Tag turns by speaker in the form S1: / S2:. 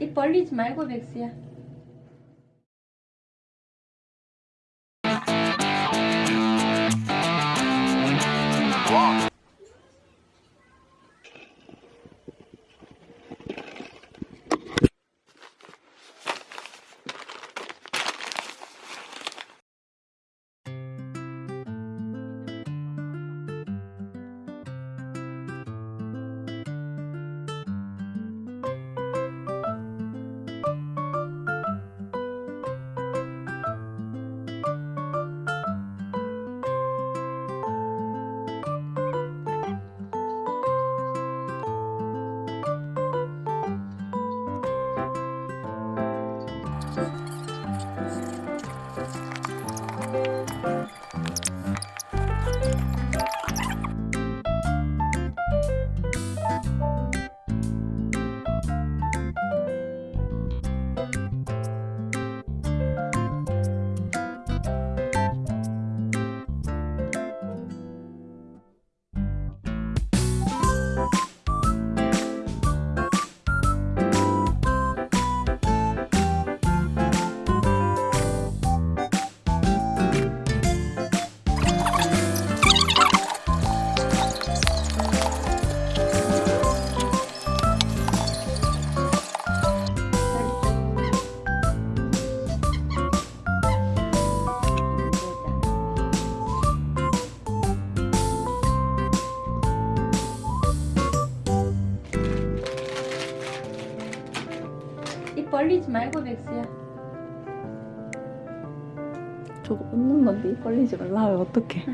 S1: 입 벌리지 말고 백수야. 입 벌리지 말고 백수야.
S2: 저거 웃는 건데 입 벌리지 말라 어떡해